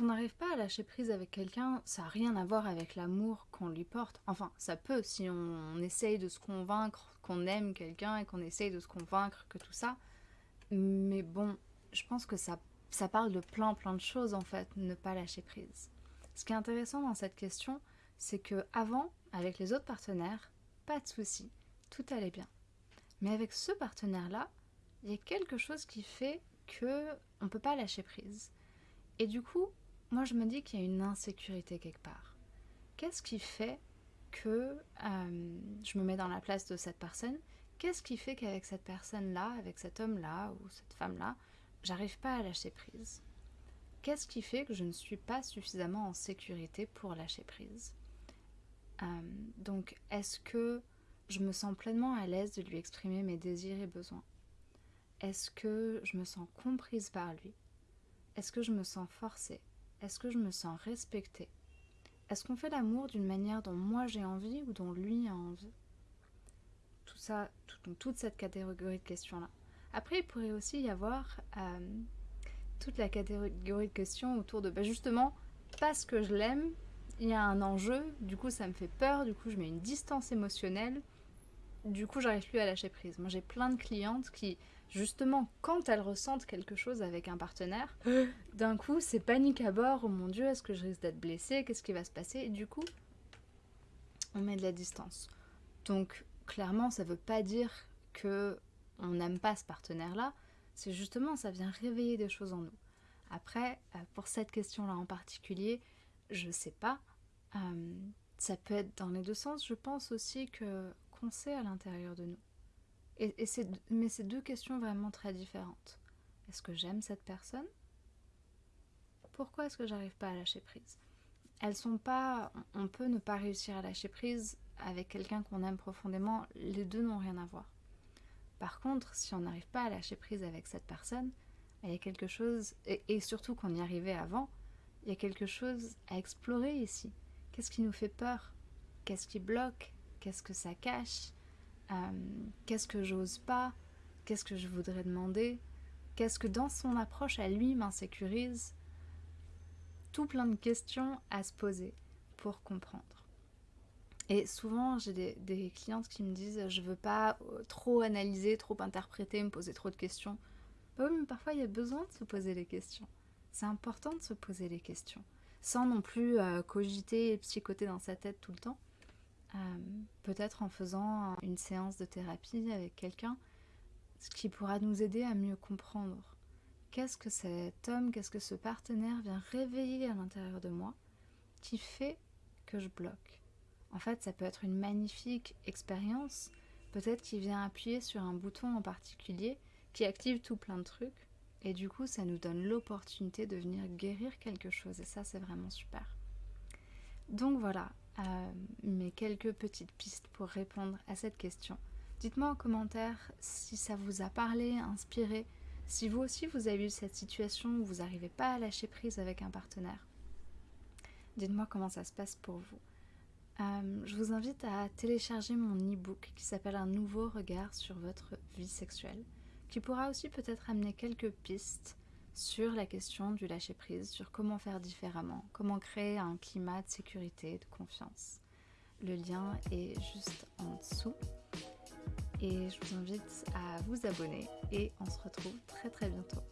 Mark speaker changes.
Speaker 1: On n'arrive pas à lâcher prise avec quelqu'un, ça n'a rien à voir avec l'amour qu'on lui porte. Enfin, ça peut si on, essaye de se convaincre qu'on aime quelqu'un et qu'on essaye de se convaincre que tout ça. Mais bon, je pense que ça, ça parle de plein plein de choses en fait, ne pas lâcher prise. Ce qui est intéressant dans cette question, c'est que avant, avec les autres partenaires, pas de souci, tout allait bien. Mais avec ce partenaire-là, il y a quelque chose qui fait que on peut pas lâcher prise. Et du coup, moi je me dis qu'il y a une insécurité quelque part. Qu'est-ce qui fait que euh, je me mets dans la place de cette personne? Qu'est-ce qui fait qu'avec cette personne-là, avec cet homme-là ou cette femme-là, j'arrive pas à lâcher prise? Qu'est-ce qui fait que je ne suis pas suffisamment en sécurité pour lâcher prise? Euh, Donc, est-ce que je me sens pleinement à l'aise de lui exprimer mes désirs et besoins? Est-ce que je me sens comprise par lui? Est-ce que je me sens forcée? Est-ce que je me sens respectée? Est-ce qu'on fait l'amour d'une manière dont moi j'ai envie ou dont lui a envie? Tout ça, toute cette catégorie de questions-là. Après, il pourrait aussi y avoir euh, toute la catégorie de questions autour de, bah, justement, parce que je l'aime, il y a un enjeu, du coup ça me fait peur, du coup je mets une distance émotionnelle, du coup j'arrive plus à lâcher prise. Moi j'ai plein de clientes qui justement, quand elles ressentent quelque chose avec un partenaire, d'un coup, c'est panique à bord. Oh mon Dieu, est-ce que je risque d'être blessée? Qu'est-ce qui va se passer? Et du coup, on met de la distance. Donc, clairement, ça ne veut pas dire que on n'aime pas ce partenaire-là. C'est justement, ça vient réveiller des choses en nous. Après, euh, pour cette question-là en particulier, je sais pas. Euh, ça peut être dans les deux sens. Je pense aussi que à l'intérieur de nous et, mais c'est deux questions vraiment très différentes. Est-ce que j'aime cette personne? Pourquoi est-ce que j'arrive pas à lâcher prise? Elles sont pas. On peut ne pas réussir à lâcher prise avec quelqu'un qu'on aime profondément. Les deux n'ont rien à voir. Par contre, si on n'arrive pas à lâcher prise avec cette personne, il y a quelque chose, et surtout qu'on y arrivait avant, il y a quelque chose à explorer ici. Qu'est-ce qui nous fait peur? Qu'est-ce qui bloque? Qu'est-ce que ça cache euh, qu'est-ce que j'ose pas, qu'est-ce que je voudrais demander, qu'est-ce que dans son approche à lui m'insécurise. Tout plein de questions à se poser pour comprendre. Et souvent, j'ai des, clientes qui me disent je veux pas euh, trop analyser, trop interpréter, me poser trop de questions. Bah oui, mais parfois il y a besoin de se poser les questions. C'est important de se poser les questions, sans non plus euh, cogiter et psychoter dans sa tête tout le temps. Euh, peut-être en faisant une séance de thérapie avec quelqu'un, ce qui pourra nous aider à mieux comprendre qu'est-ce que cet homme, qu'est-ce que ce partenaire vient réveiller à l'intérieur de moi qui fait que je bloque. En fait, ça peut être une magnifique expérience, peut-être qu'il vient appuyer sur un bouton en particulier qui active tout plein de trucs, et du coup, ça nous donne l'opportunité de venir guérir quelque chose, et ça, c'est vraiment super. Donc voilà, euh, mes quelques petites pistes pour répondre à cette question. Dites-moi en commentaire si ça vous a parlé, inspiré, si vous aussi vous avez eu cette situation où vous n'arrivez pas à lâcher prise avec un partenaire. Dites-moi comment ça se passe pour vous. Euh, je vous invite à télécharger mon e-book qui s'appelle Un nouveau regard sur votre vie sexuelle, qui pourra aussi peut-être amener quelques pistes sur la question du lâcher-prise, sur comment faire différemment, comment créer un climat de sécurité, de confiance. Le lien est juste en dessous. Et je vous invite à vous abonner et on se retrouve très très bientôt.